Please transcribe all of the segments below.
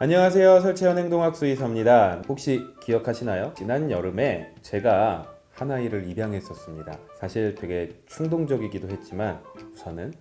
안녕하세요. 설채현 행동학 수의사입니다. 혹시 기억하시나요? 지난 여름에 제가 한 아이를 입양했었습니다. 사실 되게 충동적이기도 했지만 우선은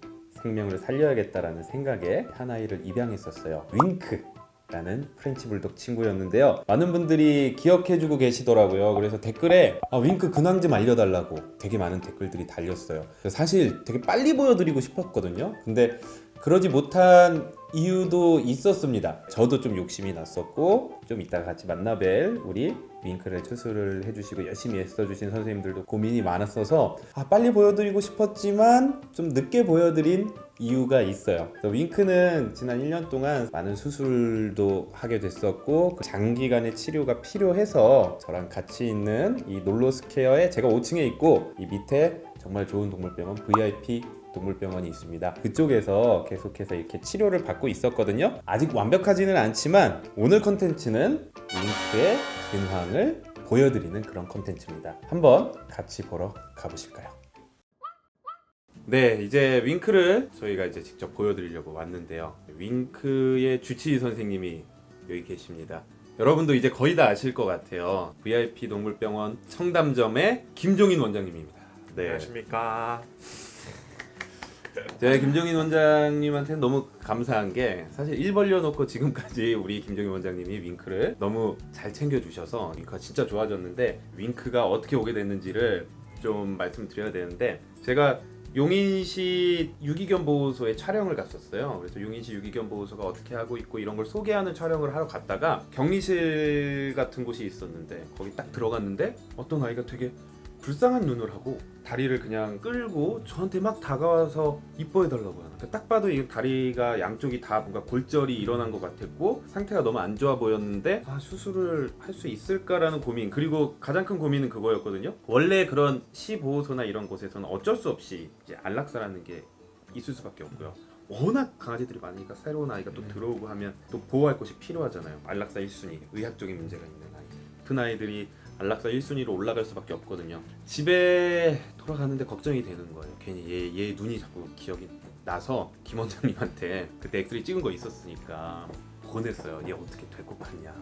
생명을 살려야겠다라는 생각에 한 아이를 입양했었어요. 윙크 라는 프렌치 불독 친구였는데요. 많은 분들이 기억해주고 계시더라고요. 그래서 댓글에 아, 윙크 근황 좀 알려달라고 되게 많은 댓글들이 달렸어요. 사실 되게 빨리 보여드리고 싶었거든요. 근데 그러지 못한 이유도 있었습니다. 저도 좀 욕심이 났었고 좀 이따가 같이 만나뵐 우리 윙크를 추수를 해주시고 열심히 애써주신 선생님들도 고민이 많았어서 아, 빨리 보여드리고 싶었지만 좀 늦게 보여드린 이유가 있어요. 윙크는 지난 1년 동안 많은 수술도 하게 됐었고 그 장기간의 치료가 필요해서 저랑 같이 있는 이 놀로스케어에 제가 5층에 있고 이 밑에 정말 좋은 동물병원 VIP 동물병원이 있습니다. 그쪽에서 계속해서 이렇게 치료를 받고 있었거든요. 아직 완벽하지는 않지만 오늘 컨텐츠는 윙크의 근황을 보여드리는 그런 컨텐츠입니다. 한번 같이 보러 가보실까요? 네, 이제 윙크를 저희가 이제 직접 보여드리려고 왔는데요. 윙크의 주치의 선생님이 여기 계십니다. 여러분도 이제 거의 다 아실 것 같아요. VIP 동물병원 청담점의 김종인 원장님입니다. 네. 안녕하십니까. 제가 김정인 원장님한테 너무 감사한 게 사실 일 벌려놓고 지금까지 우리 김정인 원장님이 윙크를 너무 잘 챙겨주셔서 윙크가 진짜 좋아졌는데 윙크가 어떻게 오게 됐는지를 좀 말씀드려야 되는데 제가 용인시 유기견 보호소에 촬영을 갔었어요. 그래서 용인시 유기견 보호소가 어떻게 하고 있고 이런 걸 소개하는 촬영을 하러 갔다가 격리실 같은 곳이 있었는데 거기 딱 들어갔는데 어떤 아이가 되게 불쌍한 눈을 하고 다리를 그냥 끌고 저한테 막 다가와서 이뻐해 달라고 하는 그러니까 딱 봐도 이 다리가 양쪽이 다 뭔가 골절이 일어난 것 같았고 상태가 너무 안 좋아 보였는데 아 수술을 할 수 있을까라는 고민. 그리고 가장 큰 고민은 그거였거든요. 원래 그런 시보호소나 이런 곳에서는 어쩔 수 없이 이제 안락사라는 게 있을 수밖에 없고요. 워낙 강아지들이 많으니까 새로운 아이가 또 들어오고 하면 또 보호할 곳이 필요하잖아요. 안락사 1순위 의학적인 문제가 있는 아이들 큰 아이들이 안락사 1순위로 올라갈 수밖에 없거든요. 집에 돌아가는데 걱정이 되는 거예요. 괜히 얘, 얘 눈이 자꾸 기억이 나서 김 원장님한테 그때 엑스레이 찍은 거 있었으니까 보냈어요. 얘 어떻게 될 것 같냐.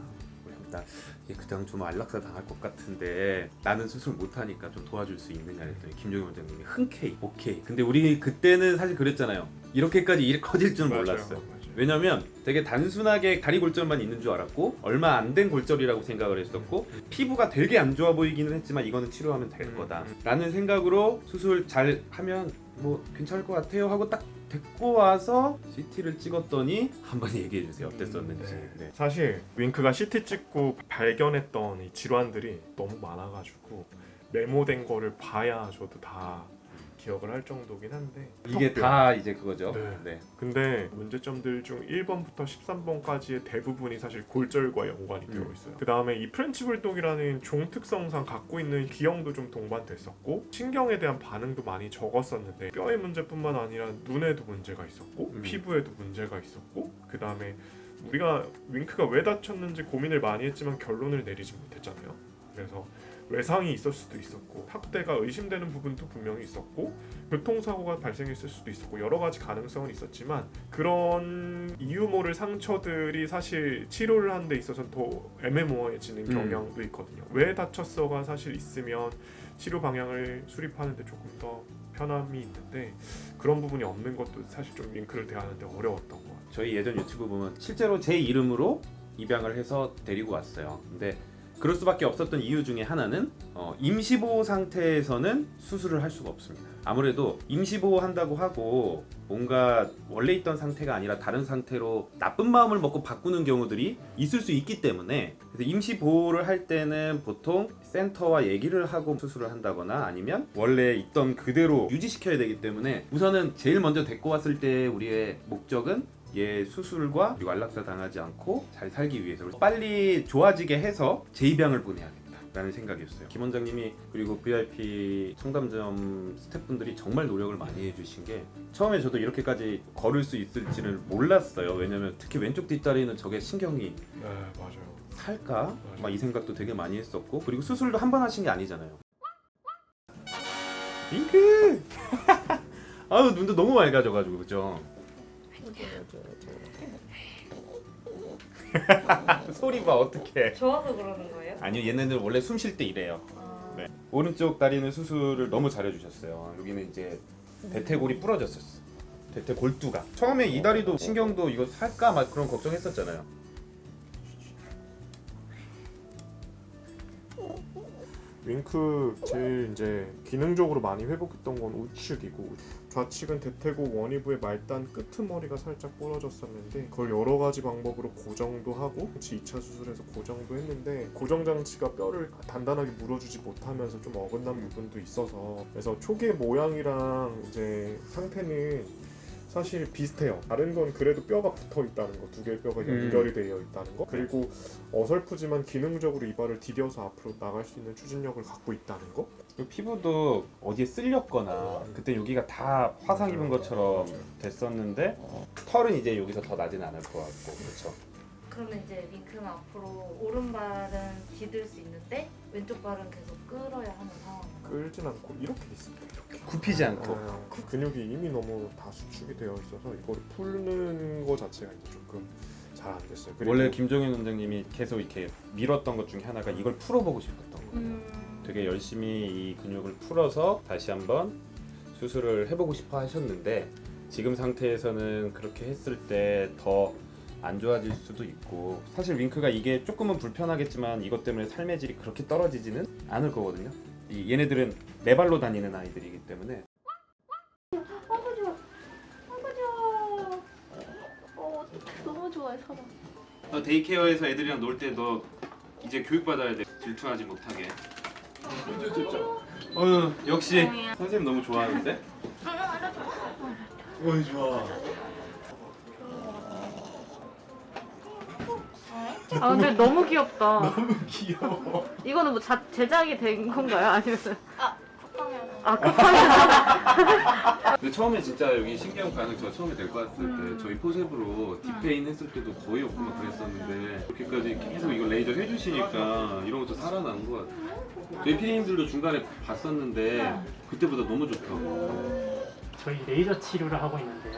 나얘 그냥 좀 안락사 당할 것 같은데 나는 수술 못하니까 좀 도와줄 수 있느냐 했더니 김종인 원장님이 흔쾌히 오케이. 근데 우리 그때는 사실 그랬잖아요. 이렇게까지 일 커질 줄 몰랐어요. 왜냐면 되게 단순하게 다리 골절만 있는 줄 알았고 얼마 안 된 골절이라고 생각을 했었고 피부가 되게 안 좋아 보이기는 했지만 이거는 치료하면 될 음, 거다 음. 라는 생각으로 수술 잘 하면 뭐 괜찮을 것 같아요 하고 딱 데리고 와서 CT를 찍었더니 한번 얘기해 주세요 어땠었는지 네. 사실 윙크가 CT 찍고 발견했던 이 질환들이 너무 많아가지고 메모된 거를 봐야 저도 다 기억을 할 정도긴 한데 이게 턱뼈. 다 이제 그거죠 네. 네. 근데 문제점들 중 1번부터 13번까지의 대부분이 사실 골절과 연관이 되어 음. 있어요. 그 다음에 이 프렌치 불독이라는 종 특성상 갖고 있는 기형도 좀 동반됐었고 신경에 대한 반응도 많이 적었었는데 뼈의 문제뿐만 아니라 눈에도 문제가 있었고 음. 피부에도 문제가 있었고 그 다음에 우리가 윙크가 왜 다쳤는지 고민을 많이 했지만 결론을 내리지 못했잖아요. 그래서 외상이 있을 수도 있었고 학대가 의심되는 부분도 분명히 있었고 교통사고가 발생했을 수도 있었고 여러 가지 가능성은 있었지만 그런 이유 모를 상처들이 사실 치료를 하는 데 있어서 더 애매모호해지는 음. 경향도 있거든요. 왜 다쳤어가 사실 있으면 치료 방향을 수립하는 데 조금 더 편함이 있는데 그런 부분이 없는 것도 사실 좀 윙크를 대하는데 어려웠던 것 같아요. 저희 예전 유튜브 보면 실제로 제 이름으로 입양을 해서 데리고 왔어요. 근데 그럴 수밖에 없었던 이유 중에 하나는 어, 임시보호 상태에서는 수술을 할 수가 없습니다. 아무래도 임시보호 한다고 하고 뭔가 원래 있던 상태가 아니라 다른 상태로 나쁜 마음을 먹고 바꾸는 경우들이 있을 수 있기 때문에 그래서 임시보호를 할 때는 보통 센터와 얘기를 하고 수술을 한다거나 아니면 원래 있던 그대로 유지시켜야 되기 때문에 우선은 제일 먼저 데리고 왔을 때 우리의 목적은 얘 수술과 그리고 안락사 당하지 않고 잘 살기 위해서 빨리 좋아지게 해서 재입양을 보내야겠다 라는 생각이었어요. 김 원장님이 그리고 VIP 청담점 스태프분들이 정말 노력을 많이 해주신 게 처음에 저도 이렇게까지 걸을 수 있을지는 몰랐어요. 왜냐면 특히 왼쪽 뒷다리는 저게 신경이 네 맞아요. 살까? 막 이 생각도 되게 많이 했었고 그리고 수술도 한 번 하신 게 아니잖아요. 잉크! 아유 눈도 너무 맑아져가지고 그죠? 소리 봐 어떡해. 좋아서 그러는 거예요? 아니요 얘네들 원래 숨 쉴 때 이래요. 아, 네. 오른쪽 다리는 수술을 너무 잘해주셨어요. 여기는 이제 대퇴골이 부러졌었어. 대퇴 골두가. 처음에 이 다리도 신경도 이거 살까 막 그런 걱정했었잖아요 윙크 제일 이제 기능적으로 많이 회복했던 건 우측이고 좌측은 대퇴고 원위부의 말단 끄트머리가 살짝 부러졌었는데 그걸 여러 가지 방법으로 고정도 하고 같이 2차 수술해서 고정도 했는데 고정 장치가 뼈를 단단하게 물어주지 못하면서 좀 어긋난 부분도 있어서 그래서 초계 모양이랑 이제 상태는 사실 비슷해요. 다른 건 그래도 뼈가 붙어 있다는 거, 두 개의 뼈가 음. 연결이 되어 있다는 거, 그리고 어설프지만 기능적으로 이발을 디뎌서 앞으로 나갈 수 있는 추진력을 갖고 있다는 거. 이 피부도 어디에 쓸렸거나 그때 여기가 다 화상 입은 것처럼 됐었는데 털은 이제 여기서 더 나진 않을 것 같고 그렇죠 그러면 이제 윙크는 앞으로 오른발은 디딜 수 있는데 왼쪽 발은 계속 끌어야 하는 상황인가요? 끌진 않고 이렇게 있습니다. 이렇게. 굽히지 않고 어, 그 근육이 이미 너무 다 수축이 되어 있어서 이거를 푸는 거 자체가 이제 조금 잘 안 됐어요. 그리고 원래 김종현 원장님이 계속 이렇게 밀었던 것 중에 하나가 이걸 풀어보고 싶었던 거예요 음, 되게 열심히 이 근육을 풀어서 다시 한번 수술을 해보고 싶어 하셨는데 지금 상태에서는 그렇게 했을 때 더 안 좋아질 수도 있고 사실 윙크가 이게 조금은 불편하겠지만 이것 때문에 삶의 질이 그렇게 떨어지지는 않을 거거든요. 이 얘네들은 네 발로 다니는 아이들이기 때문에. 아구 좋아. 아구 좋아. 어, 너무 좋아해 사람. 너 데이케어에서 애들이랑 놀 때 너 이제 교육받아야 돼. 질투하지 못하게. 어휴 역시. 선생님 너무 좋아하는데? 어이 좋아 아 근데 너무 귀엽다. 너무 귀여워 이거는 뭐 자, 제작이 된 건가요? 아니면 아, 쿠팡이어서 아 급하게 근데 처음에 진짜 여기 신기한 반응 저 처음에 데리고 왔을 때 음. 저희 forcep으로 deep pain 했을 때도 거의 없고 막 그랬었는데 이렇게까지 계속 이거 레이저 해주시니까 이런 것도 살아나는 것 같아요 저희 피디님들도 중간에 봤었는데 그때보다 너무 좋다고 저희 레이저 치료를 하고 있는데요.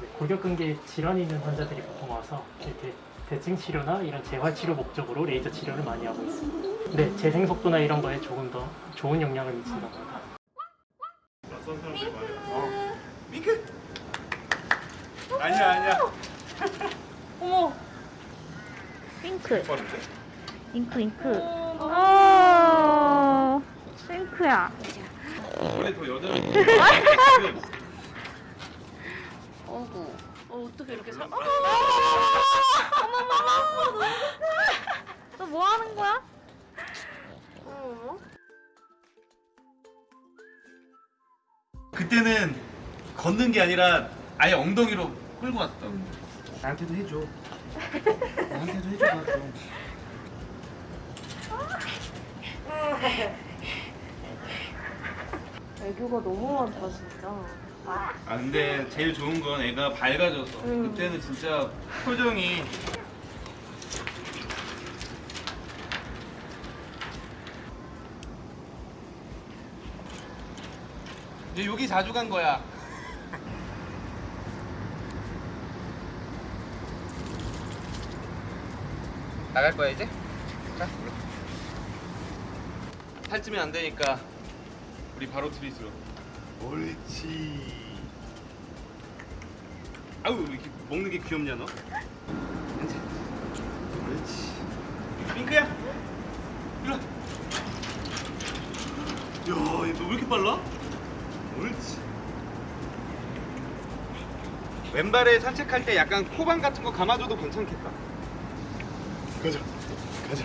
네, 골격근계 질환이 있는 환자들이 보통 와서 이렇게 대증 치료나 이런 재활 치료 목적으로 레이저 치료를 많이 하고 있습니다. 네, 재생 속도나 이런 거에 조금 더 좋은 영향을 미친다고 합니다. 어, 윙크 아니야 아니야 어머. 핑크. 잉크 잉크. 아. 핑크야. 원래 더 여자 어구. 어 어떻게 이렇게 살? 어머 어머 너뭐 하는 거야? 그때는 걷는 게 아니라 아예 엉덩이로 끌고 왔어. 나한테도 해줘. 나한테도 해줘. 좀. 애교가 너무 많다 진짜. 아 근데 제일 좋은 건 애가 밝아져서 음. 그때는 진짜 표정이 이제 여기 자주 간 거야. 나갈 거야 이제? 자. 살찌면 안 되니까 우리 바로 트리스로. 옳지. 아우 왜 이렇게 먹는 게 귀엽냐 너? 옳지. 핑크야. 일로 와. 야, 얘 너 왜 이렇게 빨라? 옳지. 왼발에 산책할 때 약간 코방 같은 거 감아줘도 괜찮겠다. 가자. 가자.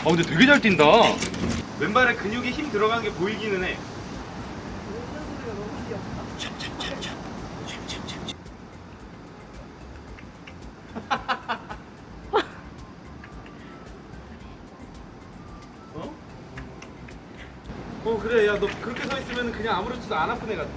아 근데 되게 잘 뛴다. 왼발에 근육에 힘 들어가는 게 보이기는 해. 어 그래. 야 너 그렇게 서 있으면 그냥 아무렇지도 안 아픈 애 같아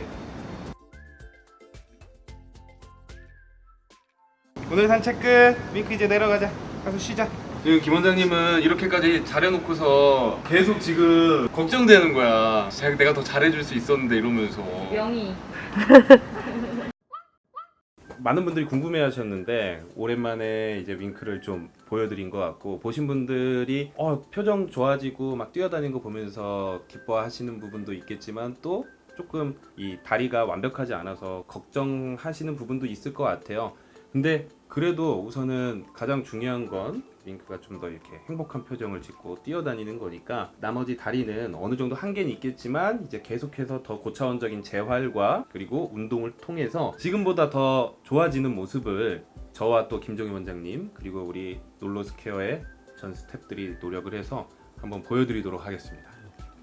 오늘 산책 끝 윙크 이제 내려가자. 가서 쉬자. 지금 김 원장님은 이렇게까지 잘해놓고서 계속 지금 걱정되는 거야. 자, 내가 더 잘해줄 수 있었는데 이러면서. 명이. 많은 분들이 궁금해 하셨는데 오랜만에 이제 윙크를 좀 보여드린 것 같고 보신 분들이 어, 표정 좋아지고 막 뛰어다니는 거 보면서 기뻐하시는 부분도 있겠지만 또 조금 이 다리가 완벽하지 않아서 걱정하시는 부분도 있을 것 같아요. 근데 그래도 우선은 가장 중요한 건 윙크가 좀 더 이렇게 행복한 표정을 짓고 뛰어다니는 거니까 나머지 다리는 어느 정도 한계는 있겠지만 이제 계속해서 더 고차원적인 재활과 그리고 운동을 통해서 지금보다 더 좋아지는 모습을 저와 또 김종희 원장님 그리고 우리 놀로스케어의 전 스태프들이 노력을 해서 한번 보여드리도록 하겠습니다.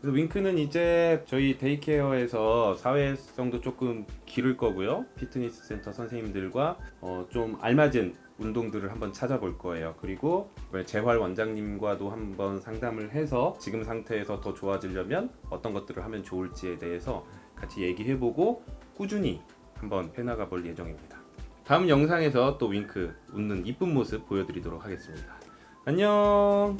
그래서 윙크는 이제 저희 day care에서 사회성도 조금 기를 거고요. 피트니스 센터 선생님들과 어, 좀 알맞은 운동들을 한번 찾아볼 거예요. 그리고 재활 원장님과도 한번 상담을 해서 지금 상태에서 더 좋아지려면 어떤 것들을 하면 좋을지에 대해서 같이 얘기해보고 꾸준히 한번 해나가 볼 예정입니다. 다음 영상에서 또 윙크 웃는 이쁜 모습 보여드리도록 하겠습니다. 안녕.